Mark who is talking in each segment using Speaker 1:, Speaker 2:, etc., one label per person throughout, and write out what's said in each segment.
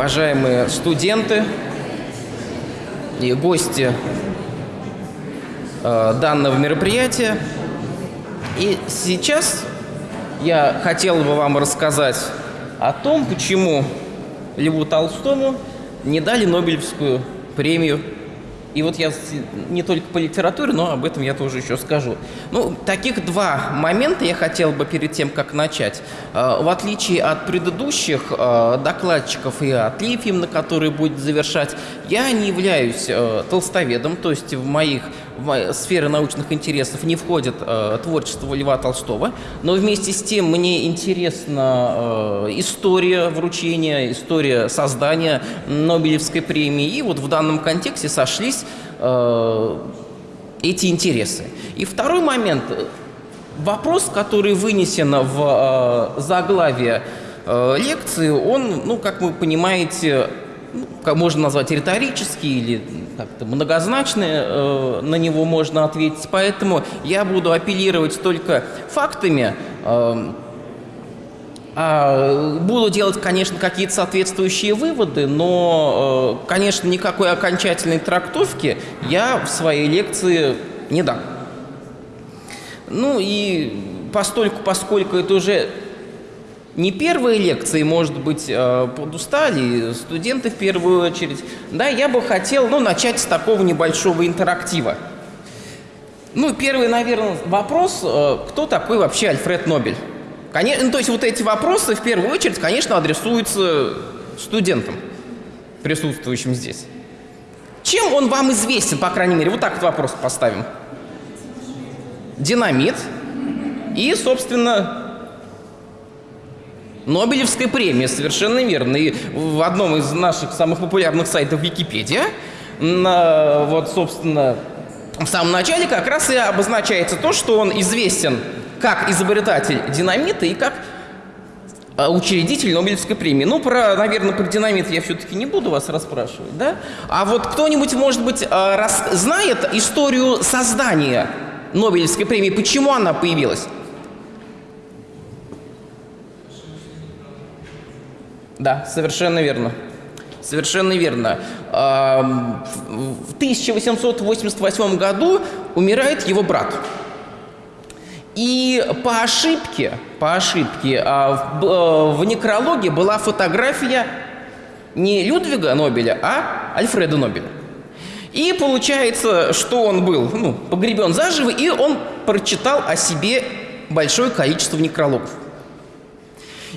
Speaker 1: уважаемые студенты и гости э, данного мероприятия. И сейчас я хотел бы вам рассказать о том, почему Льву Толстому не дали Нобелевскую премию и вот я не только по литературе, но об этом я тоже еще скажу. Ну, таких два момента я хотел бы перед тем, как начать. Э, в отличие от предыдущих э, докладчиков и от Лифимна, который будет завершать, я не являюсь э, толстоведом, то есть в моих в сферы научных интересов не входит э, творчество Льва Толстого, но вместе с тем мне интересна э, история вручения, история создания Нобелевской премии, и вот в данном контексте сошлись э, эти интересы. И второй момент, вопрос, который вынесен в э, заглавие э, лекции, он, ну, как вы понимаете, можно назвать риторический или как-то многозначный, э, на него можно ответить. Поэтому я буду апеллировать только фактами, э, а буду делать, конечно, какие-то соответствующие выводы, но, э, конечно, никакой окончательной трактовки я в своей лекции не дам. Ну и постольку, поскольку это уже не первые лекции, может быть, э, подустали, студенты в первую очередь. Да, я бы хотел, ну, начать с такого небольшого интерактива. Ну, первый, наверное, вопрос, э, кто такой вообще Альфред Нобель? Конечно, ну, то есть вот эти вопросы в первую очередь, конечно, адресуются студентам, присутствующим здесь. Чем он вам известен, по крайней мере? Вот так вот вопрос поставим. Динамит и, собственно, Нобелевская премия, совершенно верно. И в одном из наших самых популярных сайтов Википедия, на, вот, собственно, в самом начале как раз и обозначается то, что он известен как изобретатель динамита и как а, учредитель Нобелевской премии. Ну, про, наверное, про динамит я все-таки не буду вас расспрашивать, да? А вот кто-нибудь, может быть, а, знает историю создания Нобелевской премии, почему она появилась? Да, совершенно верно. Совершенно верно. В 1888 году умирает его брат. И по ошибке, по ошибке, а, э, в некрологе была фотография не Людвига Нобеля, а Альфреда Нобеля. И получается, что он был ну, погребен заживо, и он прочитал о себе большое количество некрологов.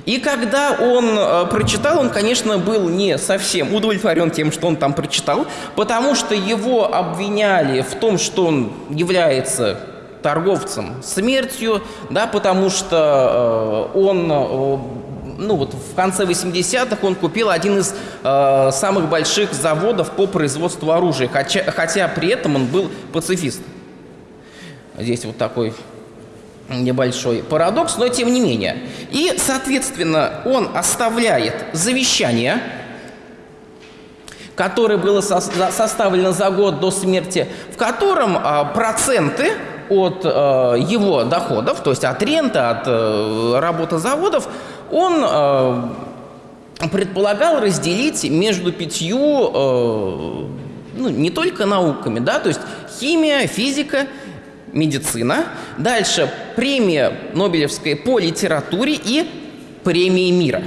Speaker 1: И когда он э, прочитал, он, конечно, был не совсем удовлетворен тем, что он там прочитал, потому что его обвиняли в том, что он является торговцем смертью, да, потому что э, он э, ну вот в конце 80-х он купил один из э, самых больших заводов по производству оружия, хотя, хотя при этом он был пацифист. Здесь вот такой небольшой парадокс, но тем не менее. И, соответственно, он оставляет завещание, которое было со составлено за год до смерти, в котором э, проценты от э, его доходов, то есть от ренты, от э, работы заводов, он э, предполагал разделить между пятью, э, ну, не только науками, да, то есть химия, физика, медицина. Дальше премия Нобелевская по литературе и премии мира.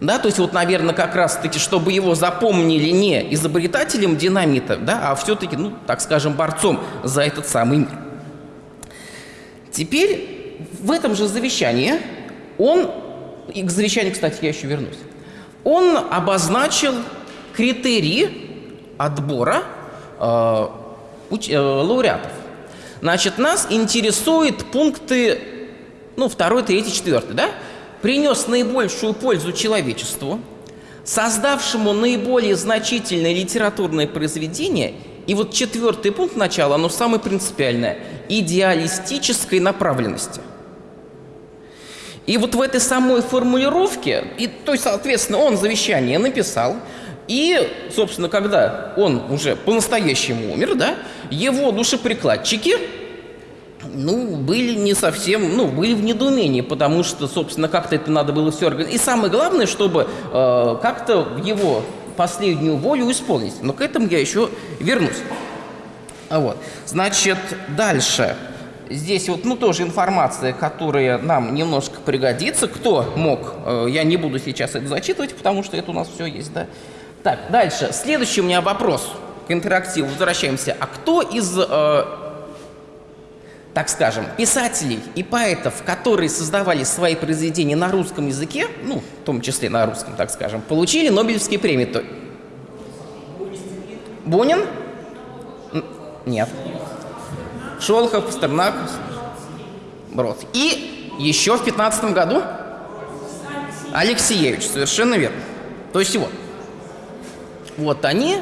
Speaker 1: Да, то есть вот, наверное, как раз-таки, чтобы его запомнили не изобретателем динамита, да, а все-таки, ну, так скажем, борцом за этот самый мир. Теперь в этом же завещании он, и к завещанию, кстати, я еще вернусь, он обозначил критерии отбора э, э, лауреатов. Значит, нас интересуют пункты, ну, второй, третий, четвертый, да? Принес наибольшую пользу человечеству, создавшему наиболее значительное литературное произведение, и вот четвертый пункт начала, оно самое принципиальное, идеалистической направленности. И вот в этой самой формулировке, и, то есть, соответственно, он завещание написал, и, собственно, когда он уже по-настоящему умер, да, его душеприкладчики ну, были не совсем, ну, были в недоумении, потому что, собственно, как-то это надо было все организовать. И самое главное, чтобы э, как-то его последнюю волю исполнить. Но к этому я еще вернусь. Вот. Значит, дальше. Здесь вот, ну, тоже информация, которая нам немножко пригодится. Кто мог, э, я не буду сейчас это зачитывать, потому что это у нас все есть, да. Так, дальше. Следующий у меня вопрос к интерактиву. Возвращаемся. А кто из э, так скажем, писателей и поэтов, которые создавали свои произведения на русском языке, ну, в том числе на русском, так скажем, получили Нобелевские премии. То... Бунин? Нет. Шолохов, Пастернак, Брод. И еще в 15 году Алексеевич, совершенно верно. То есть вот. Вот они.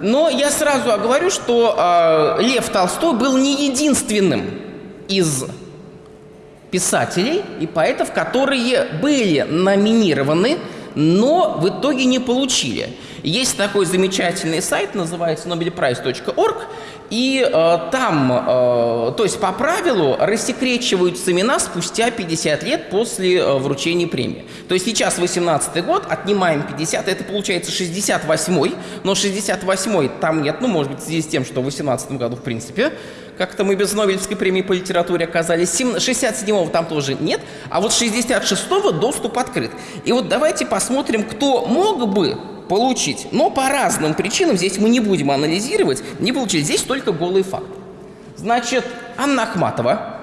Speaker 1: Но я сразу оговорю, что э, Лев Толстой был не единственным из писателей и поэтов, которые были номинированы, но в итоге не получили. Есть такой замечательный сайт, называется nobelprize.org, и э, там, э, то есть по правилу, рассекречиваются имена спустя 50 лет после э, вручения премии. То есть сейчас 18 год, отнимаем 50, это получается 68-й, но 68-й там нет, ну, может быть, в связи с тем, что в 18 году, в принципе, как-то мы без Нобелевской премии по литературе оказались. 67-го там тоже нет, а вот 66-го доступ открыт. И вот давайте посмотрим, кто мог бы получить. Но по разным причинам, здесь мы не будем анализировать, не получили. Здесь только голый факт. Значит, Анна Ахматова.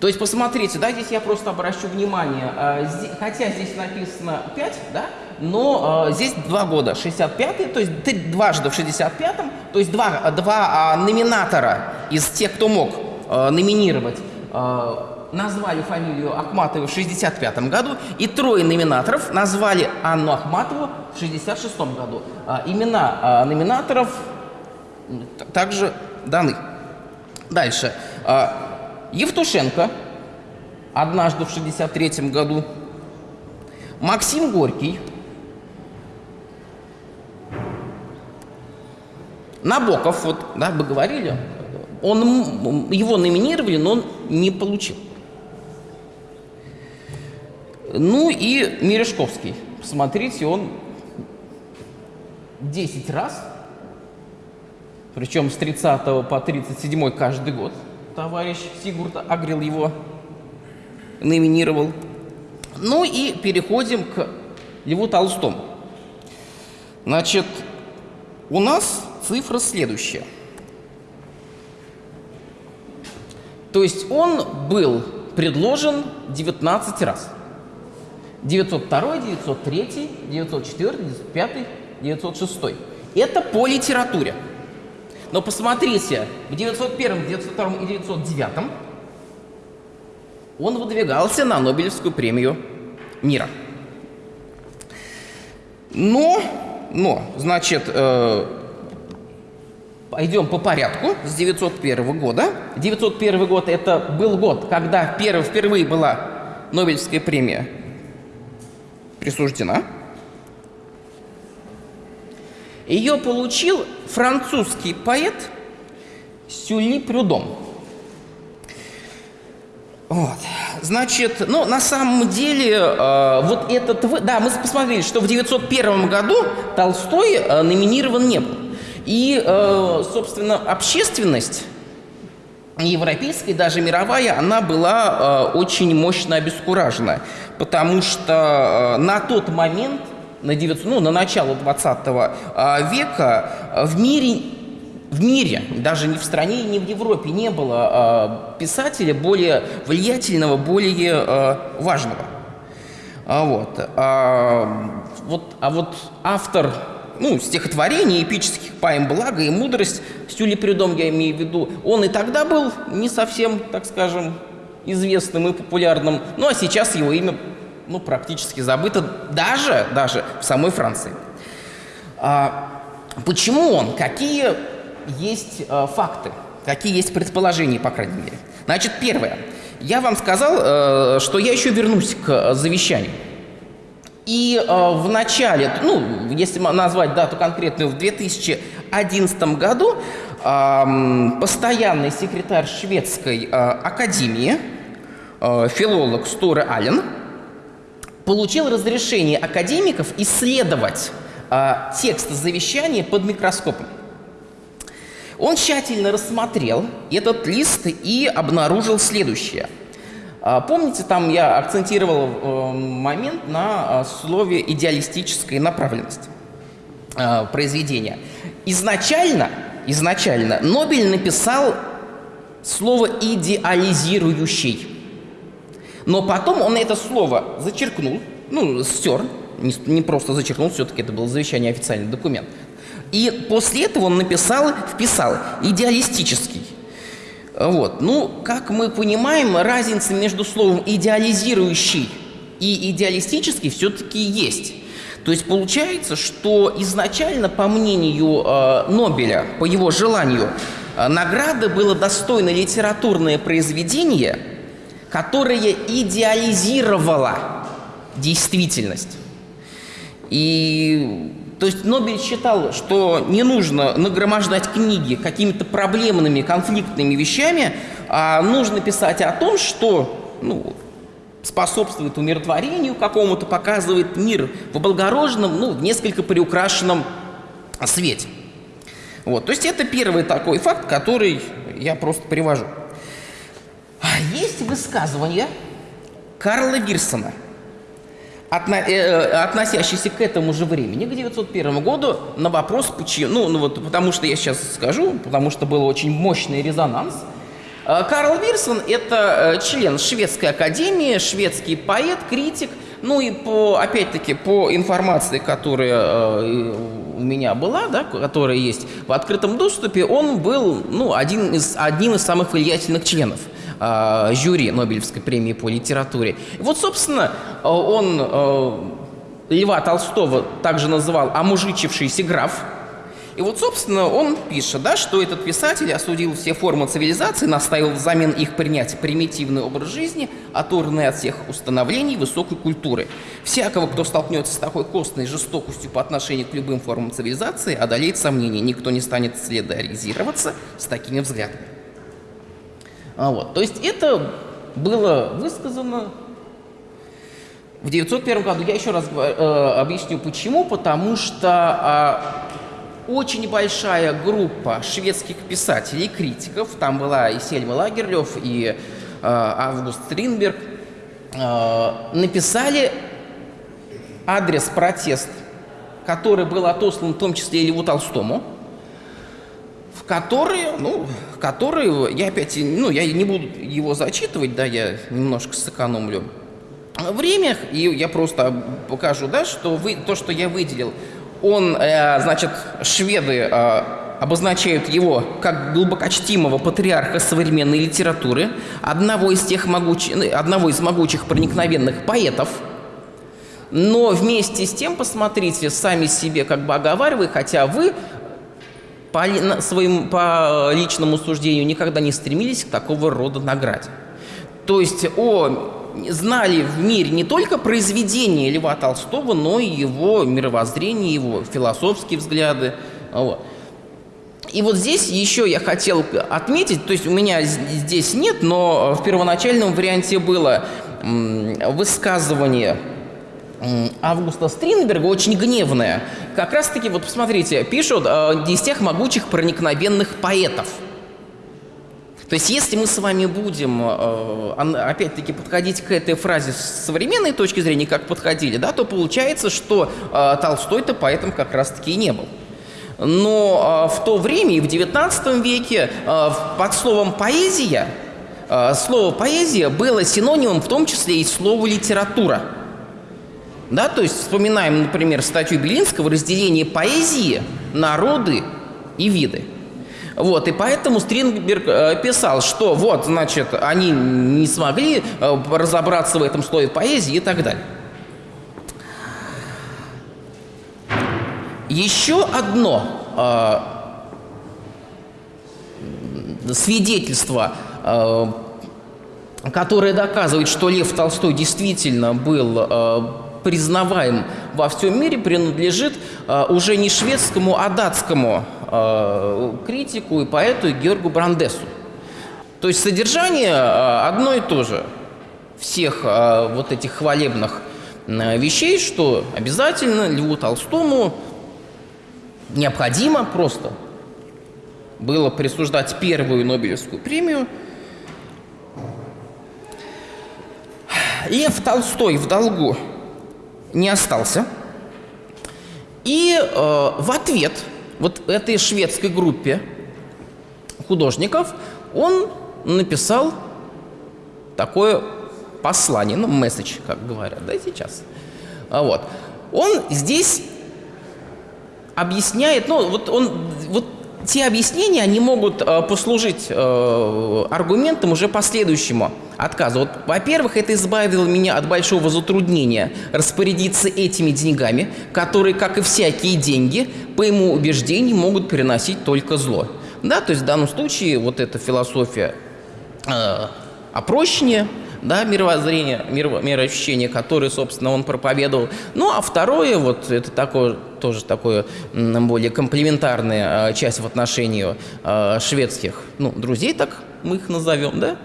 Speaker 1: То есть, посмотрите, да, здесь я просто обращу внимание, здесь, хотя здесь написано 5, да, но э, здесь 2 года, 65-й, то есть дважды в 65-м, то есть два, два э, номинатора из тех, кто мог э, номинировать э, назвали фамилию Ахматовой в 1965 году, и трое номинаторов назвали Анну Ахматову в 1966 году. А, имена а, номинаторов также даны. Дальше. А, Евтушенко однажды в 1963 году. Максим Горький. Набоков, вот, да, вы говорили, он, его номинировали, но он не получил. Ну и Мережковский. Смотрите, он 10 раз, причем с 30 по 37 каждый год, товарищ Сигурд Агрил его номинировал. Ну и переходим к Льву Толстому. Значит, у нас цифра следующая. То есть он был предложен 19 раз. 902, 903, 904, 905, 906. Это по литературе. Но посмотрите, в 901, 902 и 909 он выдвигался на Нобелевскую премию мира. Но, но, значит, э, пойдем по порядку с 901 года. 901 год это был год, когда впервые, впервые была Нобелевская премия присуждена. Ее получил французский поэт Сюли Прюдом. Вот. Значит, ну, на самом деле, э, вот этот... Да, мы посмотрели, что в 901 году Толстой э, номинирован не был. И, э, собственно, общественность европейская, даже мировая, она была э, очень мощно обескуражена, потому что э, на тот момент, на, 900, ну, на начало 20 э, века, в мире в мире, даже не в стране, не в Европе, не было э, писателя более влиятельного, более э, важного. А вот. А, вот. а вот автор ну, стихотворений, эпических поэм «Благо» и «Мудрость», Стюли Придом я имею в виду, он и тогда был не совсем, так скажем, известным и популярным, ну, а сейчас его имя, ну, практически забыто даже, даже в самой Франции. А, почему он? Какие есть а, факты? Какие есть предположения, по крайней мере? Значит, первое. Я вам сказал, э, что я еще вернусь к завещанию. И э, в начале, ну, если назвать дату конкретную, в 2011 году э, постоянный секретарь шведской э, академии, э, филолог Сторе Аллен, получил разрешение академиков исследовать э, текст завещания под микроскопом. Он тщательно рассмотрел этот лист и обнаружил следующее. А, помните, там я акцентировал э, момент на а, слове идеалистическая направленность а, произведения. Изначально, изначально Нобель написал слово «идеализирующий». Но потом он это слово зачеркнул, ну, стер, не, не просто зачеркнул, все-таки это был завещание официальный документ. И после этого он написал, вписал идеалистический. Вот. Ну, как мы понимаем, разница между словом идеализирующий и идеалистический все-таки есть. То есть получается, что изначально, по мнению э, Нобеля, по его желанию, э, награда было достойно литературное произведение, которое идеализировало действительность. И то есть Нобель считал, что не нужно нагромождать книги какими-то проблемными, конфликтными вещами, а нужно писать о том, что ну, способствует умиротворению какому-то, показывает мир в облагороженном, ну, в несколько приукрашенном свете. Вот, то есть это первый такой факт, который я просто привожу. А есть высказывание Карла Вирсона – отно, э, относящийся к этому же времени, к 901 году, на вопрос, почему, ну, ну вот потому что я сейчас скажу, потому что был очень мощный резонанс. Э, Карл Вирсон – это э, член Шведской академии, шведский поэт, критик, ну и по, опять-таки, по информации, которая э, у меня была, да, которая есть в открытом доступе, он был, ну, один из, одним из самых влиятельных членов – э, жюри Нобелевской премии по литературе. И вот, собственно, э, он э, Льва Толстого также называл «омужичившийся граф». И вот, собственно, он пишет, да, что этот писатель осудил все формы цивилизации, наставил взамен их принять примитивный образ жизни, оторванный от всех установлений высокой культуры. Всякого, кто столкнется с такой костной жестокостью по отношению к любым формам цивилизации, одолеет сомнение. Никто не станет солидаризироваться с такими взглядами. А вот. То есть это было высказано в 901 году. Я еще раз э, объясню почему. Потому что э, очень большая группа шведских писателей, критиков, там была и Сельма Лагерлёв, и э, Август Стринберг, э, написали адрес протест, который был отослан в том числе и Льву Толстому, которые, ну, которые, я опять, ну, я не буду его зачитывать, да, я немножко сэкономлю время, и я просто покажу, да, что вы, то, что я выделил, он, э, значит, шведы э, обозначают его как глубокочтимого патриарха современной литературы, одного из тех могучих, ну, одного из могучих проникновенных поэтов, но вместе с тем, посмотрите, сами себе как бы оговаривая, хотя вы по, своим, по личному суждению никогда не стремились к такого рода награде. То есть о, знали в мире не только произведения Льва Толстого, но и его мировоззрение, его философские взгляды. Вот. И вот здесь еще я хотел отметить, то есть у меня здесь нет, но в первоначальном варианте было высказывание Августа Стринберга очень гневная. Как раз-таки, вот посмотрите, пишут э, из тех могучих проникновенных поэтов. То есть, если мы с вами будем, э, опять-таки, подходить к этой фразе с современной точки зрения, как подходили, да, то получается, что э, Толстой-то поэтом как раз-таки и не был. Но э, в то время, и в XIX веке, э, под словом «поэзия», э, слово «поэзия» было синонимом в том числе и слова «литература». Да, то есть вспоминаем, например, статью Белинского «Разделение поэзии, народы и виды». Вот, и поэтому Стринберг э, писал, что вот, значит, они не смогли э, разобраться в этом слое поэзии и так далее. Еще одно э, свидетельство, э, которое доказывает, что Лев Толстой действительно был э, признаваем во всем мире, принадлежит э, уже не шведскому, а датскому э, критику и поэту Георгу Брандесу. То есть содержание э, одно и то же всех вот этих хвалебных вещей, что обязательно Льву Толстому необходимо просто было присуждать первую Нобелевскую премию. Лев Толстой в долгу не остался. И э, в ответ вот этой шведской группе художников он написал такое послание, ну, месседж, как говорят, да, сейчас. А вот. Он здесь объясняет, ну, вот он, вот те объяснения, они могут э, послужить э, аргументом уже последующему отказу. Вот, во-первых, это избавило меня от большого затруднения распорядиться этими деньгами, которые, как и всякие деньги, по ему убеждению, могут переносить только зло. Да, то есть в данном случае вот эта философия э, опрощения, да, мировоззрение, миро, мироощущение, которое, собственно, он проповедовал. Ну, а второе, вот это такое, тоже такое более комплементарная часть в отношении э, шведских, ну, друзей, так мы их назовем, да,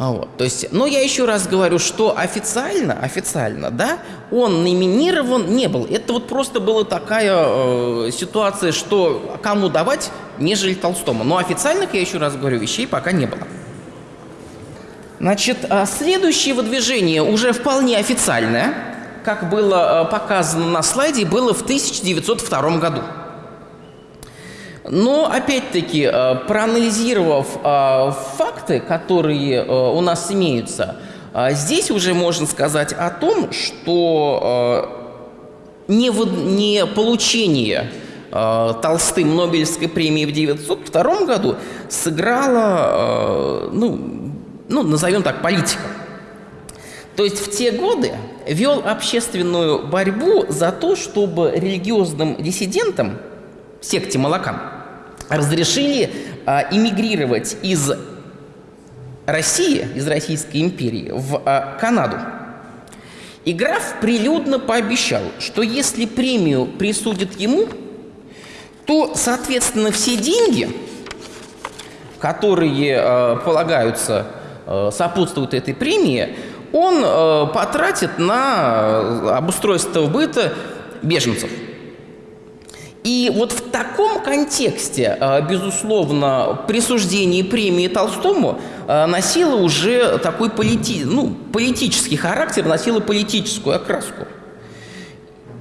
Speaker 1: а вот, то есть, но я еще раз говорю, что официально, официально, да, он номинирован не был. Это вот просто была такая э, ситуация, что кому давать, нежели Толстому. Но официальных, я еще раз говорю, вещей пока не было. Значит, а следующее выдвижение уже вполне официальное, как было э, показано на слайде, было в 1902 году. Но, опять-таки, э, проанализировав факты, которые у нас имеются, здесь уже можно сказать о том, что не получение Толстым Нобелевской премии в 1902 году сыграло ну, ну, назовем так, политика. То есть в те годы вел общественную борьбу за то, чтобы религиозным диссидентам, секте Малакан, разрешили а, эмигрировать из России, из Российской империи, в а, Канаду. И граф прилюдно пообещал, что если премию присудят ему, то, соответственно, все деньги, которые э, полагаются сопутствует этой премии, он э, потратит на обустройство быта беженцев. И вот в таком контексте, э, безусловно, присуждение премии Толстому носило уже такой полити... ну, политический характер, носило политическую окраску.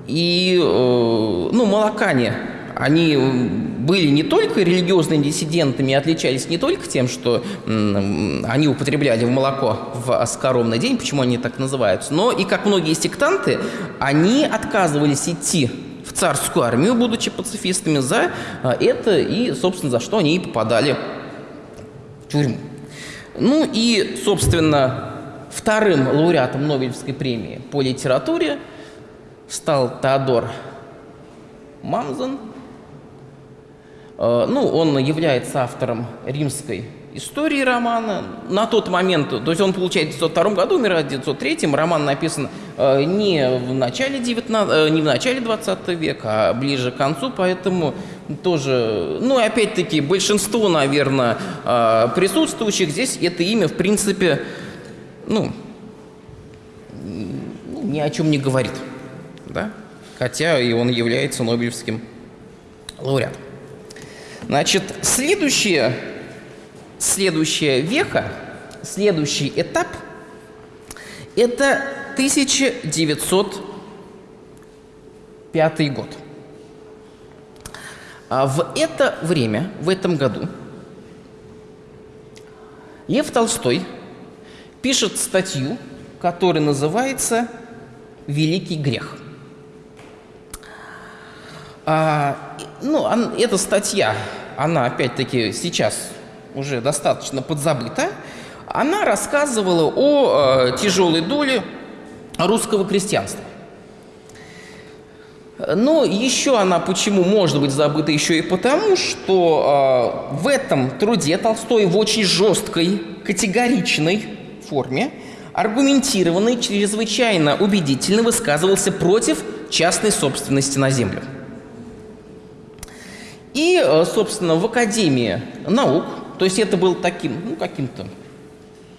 Speaker 1: И, ну, молокане они были не только религиозными диссидентами, отличались не только тем, что они употребляли в молоко в скоромный день, почему они так называются, но и, как многие сектанты, они отказывались идти в царскую армию, будучи пацифистами, за а, это и, собственно, за что они и попадали в тюрьму. Ну и, собственно, вторым лауреатом Нобелевской премии по литературе стал Теодор Мамзен, Э, ну, он является автором римской истории романа. На тот момент, то есть он получает в 1902 году, умирает в 1903, роман написан э, не в начале 19, э, не в начале 20 века, а ближе к концу, поэтому тоже, ну, опять-таки, большинство, наверное, присутствующих здесь это имя, в принципе, ну, ни о чем не говорит, да, хотя и он является Нобелевским лауреатом. Значит, следующее, следующая веха, следующий этап – это 1905 год. А в это время, в этом году, Лев Толстой пишет статью, которая называется «Великий грех». А, ну, эта статья, она опять-таки сейчас уже достаточно подзабыта, она рассказывала о э, тяжелой доле русского крестьянства. Но еще она почему может быть забыта еще и потому, что э, в этом труде Толстой в очень жесткой, категоричной форме аргументированно и чрезвычайно убедительно высказывался против частной собственности на землю. И, э, собственно, в Академии наук, то есть это был таким, ну, каким-то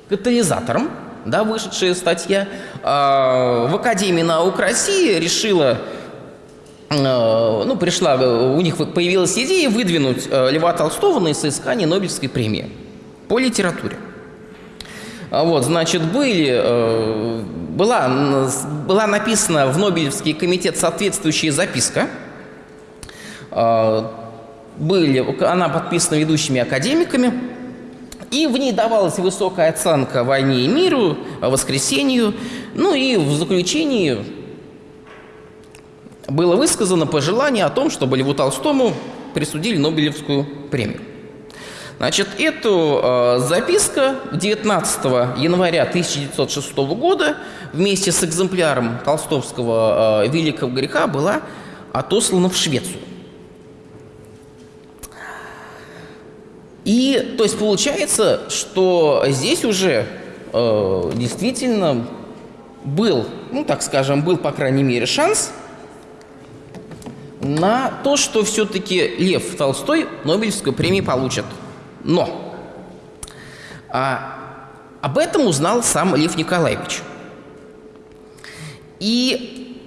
Speaker 1: катализатором, да, вышедшая статья, а, в Академии наук России решила, э, ну, пришла, у них появилась идея выдвинуть э, Льва Толстого на соискание Нобелевской премии по литературе. А вот, значит, были, была, была написана в Нобелевский комитет соответствующая записка, были, она подписана ведущими академиками, и в ней давалась высокая оценка войне и миру, воскресению. Ну и в заключении было высказано пожелание о том, чтобы Льву Толстому присудили Нобелевскую премию. Значит, эту э, записка 19 января 1906 года вместе с экземпляром толстовского э, «Великого греха» была отослана в Швецию. И то есть получается, что здесь уже э, действительно был, ну так скажем, был по крайней мере шанс на то, что все-таки Лев Толстой Нобелевскую премию получит. Но а, об этом узнал сам Лев Николаевич. И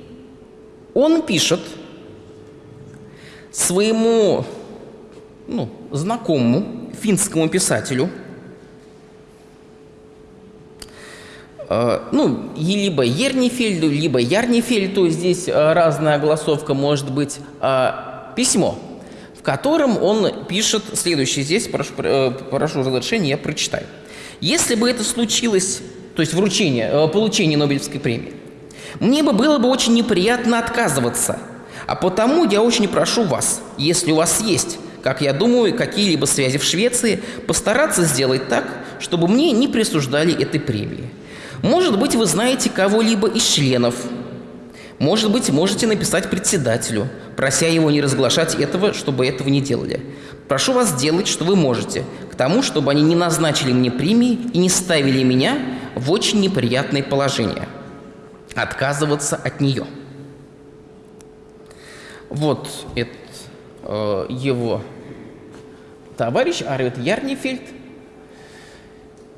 Speaker 1: он пишет своему ну, знакомому финскому писателю, э, ну, либо Ернифельду, либо Ярнифельду, здесь э, разная голосовка может быть, э, письмо, в котором он пишет следующее. Здесь, прошу, прошу разрешения, я прочитаю. Если бы это случилось, то есть вручение, получение Нобелевской премии, мне бы было бы очень неприятно отказываться, а потому я очень прошу вас, если у вас есть как я думаю, какие-либо связи в Швеции, постараться сделать так, чтобы мне не присуждали этой премии. Может быть, вы знаете кого-либо из членов. Может быть, можете написать председателю, прося его не разглашать этого, чтобы этого не делали. Прошу вас сделать, что вы можете, к тому, чтобы они не назначили мне премии и не ставили меня в очень неприятное положение. Отказываться от нее. Вот это его товарищ Арвид Ярнифельд.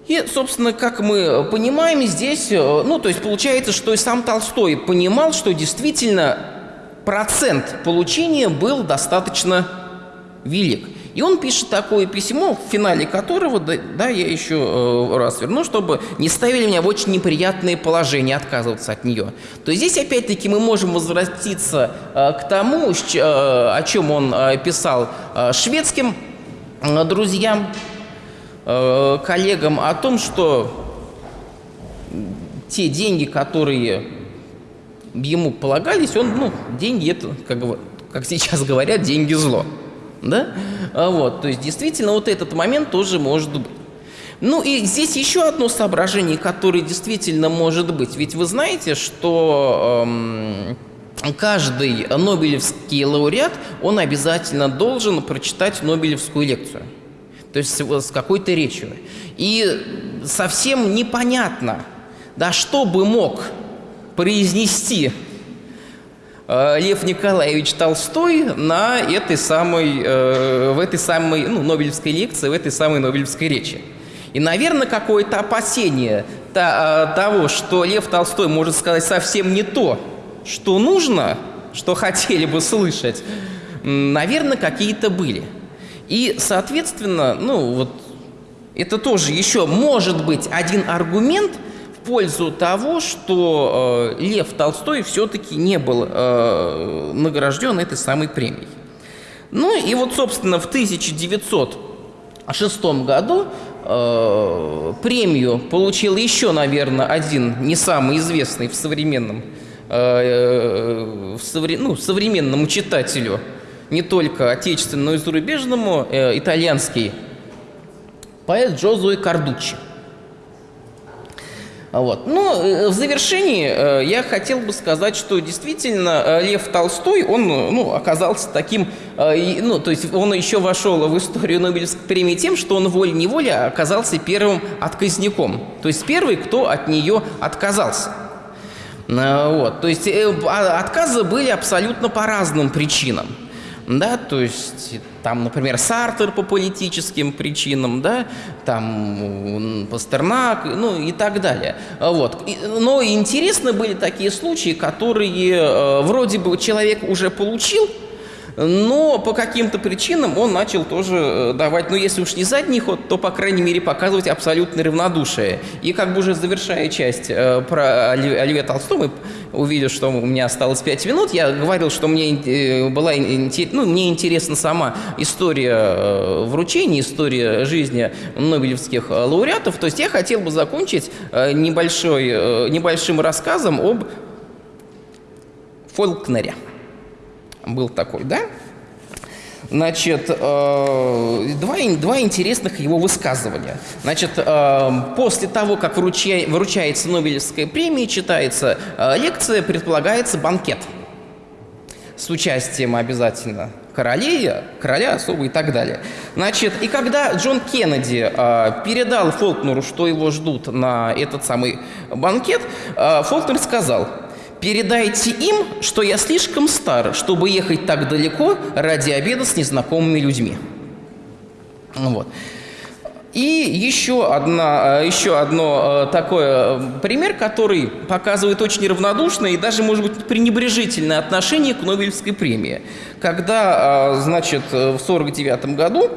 Speaker 1: И, собственно, как мы понимаем, здесь, э, ну, то есть получается, что и сам Толстой понимал, что действительно процент получения был достаточно велик. И он пишет такое письмо, в финале которого, да, да я еще э, раз верну, чтобы не ставили меня в очень неприятное положение, отказываться от нее. То есть здесь опять-таки мы можем возвратиться э, к тому, э, о чем он писал шведским друзьям, коллегам, о том, что те деньги, которые ему полагались, он, ну, деньги это, как, как сейчас говорят, деньги зло да? А вот, то есть действительно вот этот момент тоже может быть. Ну и здесь еще одно соображение, которое действительно может быть. Ведь вы знаете, что эм, каждый Нобелевский лауреат, он обязательно должен прочитать Нобелевскую лекцию. То есть с какой-то речью. И совсем непонятно, да что бы мог произнести Лев Николаевич Толстой на этой самой, э, в этой самой ну, Нобелевской лекции, в этой самой Нобелевской речи. И, наверное, какое-то опасение э, того, что Лев Толстой может сказать совсем не то, что нужно, что хотели бы слышать, наверное, какие-то были. И, соответственно, ну вот это тоже еще может быть один аргумент – пользу того, что э, Лев Толстой все-таки не был э, награжден этой самой премией. Ну и вот, собственно, в 1906 году э, премию получил еще, наверное, один не самый известный в современном, э, в совре, ну, современному читателю, не только отечественному, но и зарубежному, э, итальянский поэт Джозуэ Кардуччи. Вот. Но э, в завершении э, я хотел бы сказать, что действительно э, Лев Толстой, он ну, оказался таким, ну, то есть он еще вошел в историю Нобелевской премии тем, что он волей-неволей оказался первым отказником. То есть первый, кто от нее отказался. Вот. То есть а, отказы были абсолютно по разным причинам да, то есть там, например, Сартер по политическим причинам, да, там Пастернак, ну и так далее. Вот. Но интересны были такие случаи, которые э, вроде бы человек уже получил, но по каким-то причинам он начал тоже э, давать, ну если уж не задний ход, то, по крайней мере, показывать абсолютное равнодушие. И как бы уже завершая часть э, про Оливье Толстого, увидев, что у меня осталось 5 минут, я говорил, что мне, э, была, ну, мне интересна сама история э, вручения, история жизни нобелевских э, лауреатов. То есть я хотел бы закончить э, небольшой, небольшим рассказом об Фолкнере был такой, да? Значит, э, два, два интересных его высказывания. Значит, э, после того, как вруча, вручается Нобелевская премия, читается э, лекция, предполагается банкет с участием обязательно королей, короля особо и так далее. Значит, и когда Джон Кеннеди передал Фолкнеру, что его ждут на этот самый банкет, Фолкнер сказал – Передайте им, что я слишком стар, чтобы ехать так далеко ради обеда с незнакомыми людьми. Вот. И еще, одна, э, еще одно э, такой э, пример, который показывает очень равнодушное и даже, может быть, пренебрежительное отношение к Нобелевской премии. Когда, значит, в 1949 году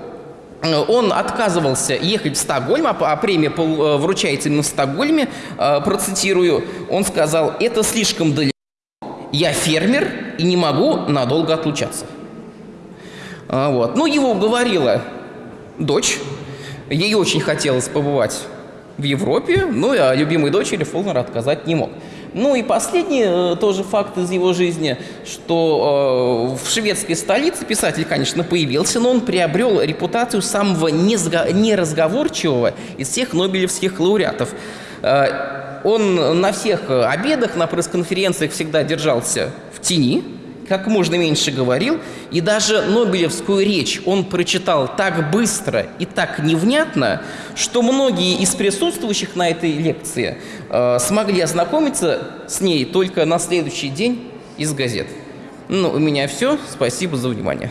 Speaker 1: он отказывался ехать в Стокгольм, а, а премия э, вручается именно в Стокгольме, э, процитирую, он сказал, это слишком далеко, я фермер и не могу надолго отлучаться. А, вот. Ну, его уговорила дочь, ей очень хотелось побывать в Европе, ну, а любимой дочери Фолнер отказать не мог. Ну и последний э, тоже факт из его жизни, что э, в шведской столице писатель, конечно, появился, но он приобрел репутацию самого неразговорчивого из всех нобелевских лауреатов. Э, он на всех обедах, на пресс-конференциях всегда держался в тени, как можно меньше говорил, и даже Нобелевскую речь он прочитал так быстро и так невнятно, что многие из присутствующих на этой лекции э, смогли ознакомиться с ней только на следующий день из газет. Ну, у меня все. Спасибо за внимание.